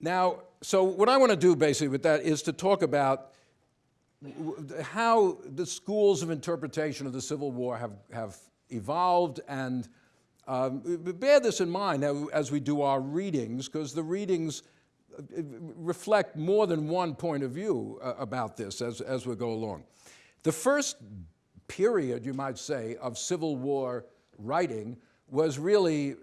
Now, so what I want to do basically with that is to talk about how the schools of interpretation of the Civil War have, have evolved and um, bear this in mind as we do our readings, because the readings uh, reflect more than one point of view uh, about this as, as we go along. The first period, you might say, of Civil War writing was really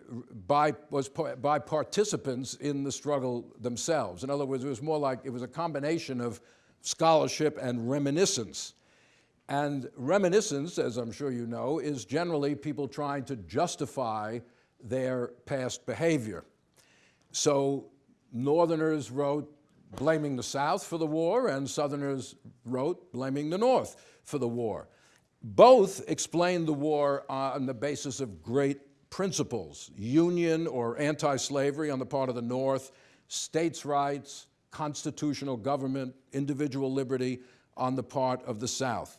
by, was by participants in the struggle themselves. In other words, it was more like it was a combination of scholarship and reminiscence. And reminiscence, as I'm sure you know, is generally people trying to justify their past behavior. So Northerners wrote blaming the South for the war, and Southerners wrote blaming the North for the war. Both explained the war on the basis of great principles, union or anti-slavery on the part of the North, states' rights, constitutional government, individual liberty on the part of the South.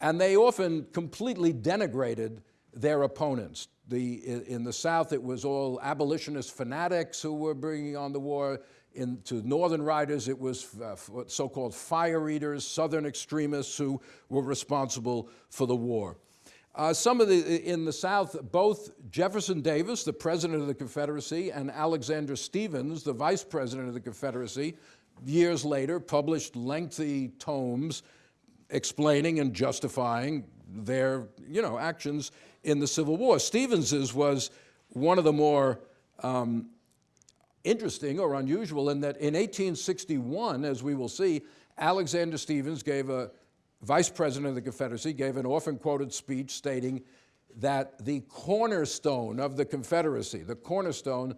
And they often completely denigrated their opponents. The, in the South, it was all abolitionist fanatics who were bringing on the war. In, to Northern writers, it was uh, so-called fire eaters, Southern extremists who were responsible for the war. Uh, some of the, in the South, both Jefferson Davis, the president of the Confederacy, and Alexander Stephens, the vice president of the Confederacy, years later published lengthy tomes explaining and justifying their, you know, actions in the Civil War. Stephens's was one of the more um, interesting or unusual in that in 1861, as we will see, Alexander Stephens gave a vice president of the Confederacy, gave an often quoted speech stating that the cornerstone of the Confederacy, the cornerstone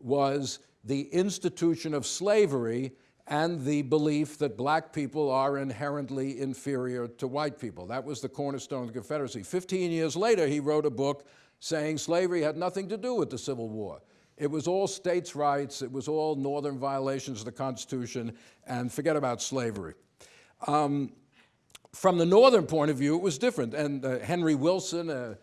was the institution of slavery and the belief that black people are inherently inferior to white people. That was the cornerstone of the Confederacy. 15 years later, he wrote a book saying slavery had nothing to do with the Civil War. It was all states' rights, it was all northern violations of the Constitution, and forget about slavery. Um, from the northern point of view, it was different. And uh, Henry Wilson, an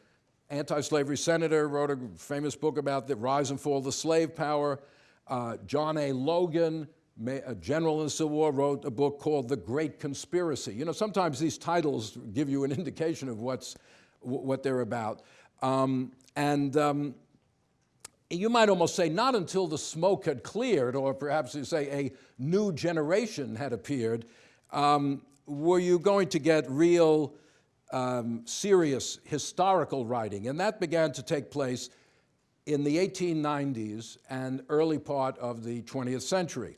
anti-slavery senator, wrote a famous book about the rise and fall of the slave power. Uh, John A. Logan, a general in the Civil War, wrote a book called The Great Conspiracy. You know, sometimes these titles give you an indication of what's, what they're about. Um, and um, you might almost say not until the smoke had cleared, or perhaps you say a new generation had appeared, um, were you going to get real um, serious historical writing. And that began to take place in the 1890s and early part of the 20th century.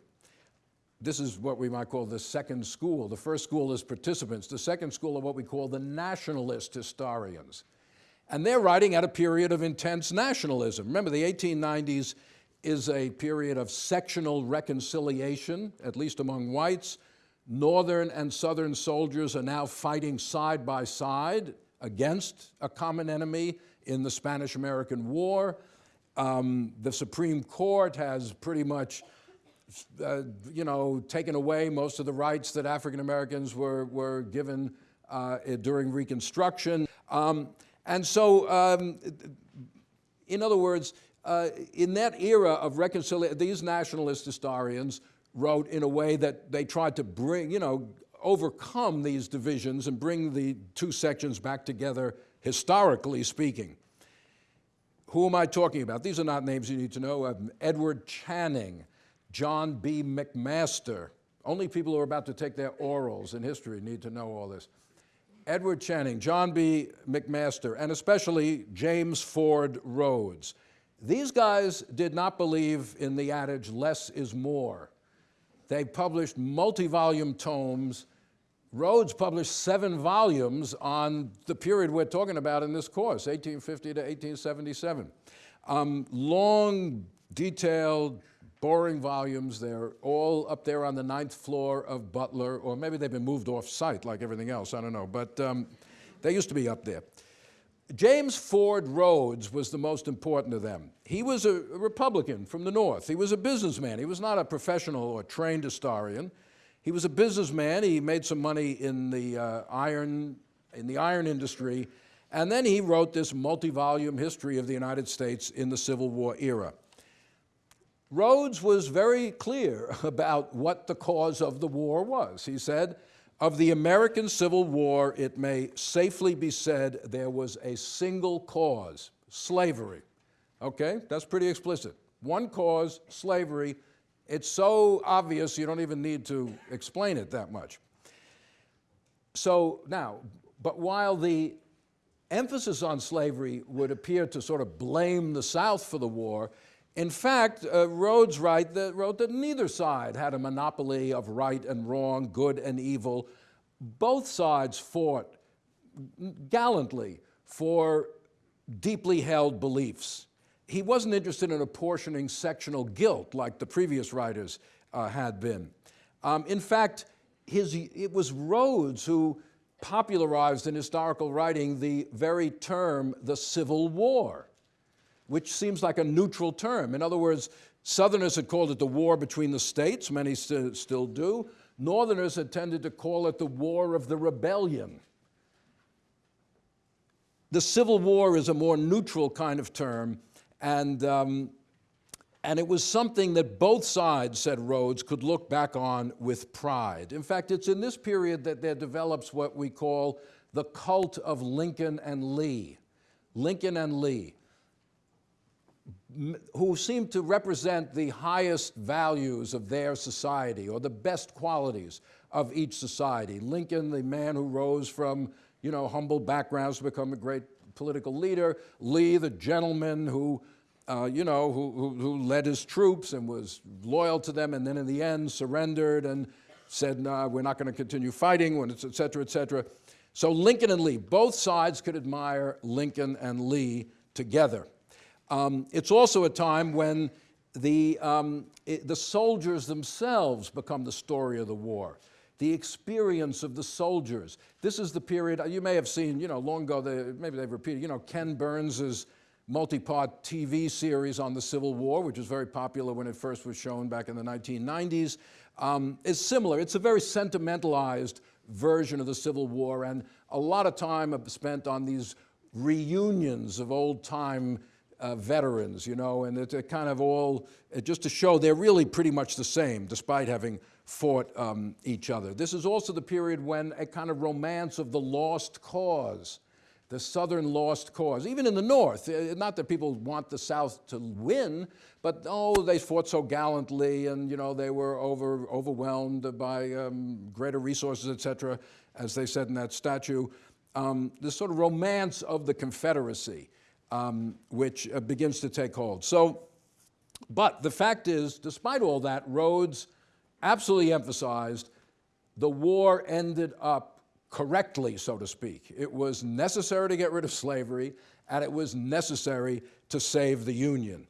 This is what we might call the second school. The first school is participants. The second school are what we call the nationalist historians. And they're writing at a period of intense nationalism. Remember, the 1890s is a period of sectional reconciliation, at least among whites, Northern and Southern soldiers are now fighting side by side against a common enemy in the Spanish-American War. Um, the Supreme Court has pretty much, uh, you know, taken away most of the rights that African Americans were, were given uh, during Reconstruction. Um, and so, um, in other words, uh, in that era of reconciliation, these nationalist historians wrote in a way that they tried to bring, you know, overcome these divisions and bring the two sections back together, historically speaking. Who am I talking about? These are not names you need to know. Edward Channing, John B. McMaster. Only people who are about to take their orals in history need to know all this. Edward Channing, John B. McMaster, and especially James Ford Rhodes. These guys did not believe in the adage, less is more. They published multi-volume tomes. Rhodes published seven volumes on the period we're talking about in this course, 1850 to 1877. Um, long, detailed, boring volumes. They're all up there on the ninth floor of Butler, or maybe they've been moved off site like everything else, I don't know, but um, they used to be up there. James Ford Rhodes was the most important of them. He was a Republican from the North. He was a businessman. He was not a professional or trained historian. He was a businessman. He made some money in the uh, iron in the iron industry, and then he wrote this multi-volume history of the United States in the Civil War era. Rhodes was very clear about what the cause of the war was. He said, of the American Civil War, it may safely be said there was a single cause, slavery. Okay, that's pretty explicit. One cause, slavery. It's so obvious you don't even need to explain it that much. So now, but while the emphasis on slavery would appear to sort of blame the South for the war, in fact, uh, Rhodes write that, wrote that neither side had a monopoly of right and wrong, good and evil. Both sides fought gallantly for deeply held beliefs. He wasn't interested in apportioning sectional guilt like the previous writers uh, had been. Um, in fact, his, it was Rhodes who popularized in historical writing the very term the Civil War which seems like a neutral term. In other words, Southerners had called it the war between the states, many st still do. Northerners had tended to call it the war of the rebellion. The Civil War is a more neutral kind of term, and, um, and it was something that both sides, said Rhodes, could look back on with pride. In fact, it's in this period that there develops what we call the cult of Lincoln and Lee. Lincoln and Lee who seem to represent the highest values of their society or the best qualities of each society. Lincoln, the man who rose from you know, humble backgrounds to become a great political leader. Lee, the gentleman who, uh, you know, who, who, who, led his troops and was loyal to them and then in the end surrendered and said, nah, we're not going to continue fighting, when it's et cetera, et cetera. So Lincoln and Lee, both sides could admire Lincoln and Lee together. Um, it's also a time when the, um, it, the soldiers themselves become the story of the war. The experience of the soldiers. This is the period, you may have seen, you know, long ago, they, maybe they've repeated, you know, Ken Burns's multi-part TV series on the Civil War, which was very popular when it first was shown back in the 1990s, um, is similar. It's a very sentimentalized version of the Civil War, and a lot of time spent on these reunions of old-time uh, veterans, you know, and it's kind of all, just to show they're really pretty much the same, despite having fought um, each other. This is also the period when a kind of romance of the lost cause, the Southern lost cause, even in the North, uh, not that people want the South to win, but oh, they fought so gallantly and, you know, they were over, overwhelmed by um, greater resources, et cetera, as they said in that statue. Um, this sort of romance of the Confederacy um, which uh, begins to take hold. So, but the fact is, despite all that, Rhodes absolutely emphasized the war ended up correctly, so to speak. It was necessary to get rid of slavery, and it was necessary to save the Union.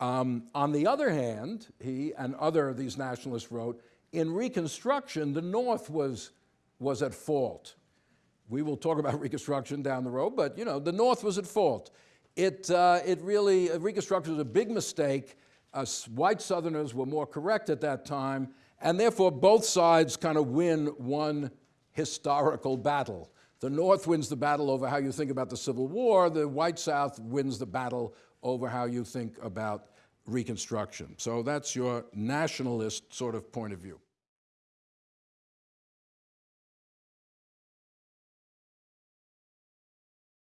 Um, on the other hand, he and other of these nationalists wrote, in Reconstruction, the North was, was at fault. We will talk about Reconstruction down the road, but you know, the North was at fault. It, uh, it really, uh, Reconstruction was a big mistake. Uh, white Southerners were more correct at that time, and therefore both sides kind of win one historical battle. The North wins the battle over how you think about the Civil War. The white South wins the battle over how you think about Reconstruction. So that's your nationalist sort of point of view.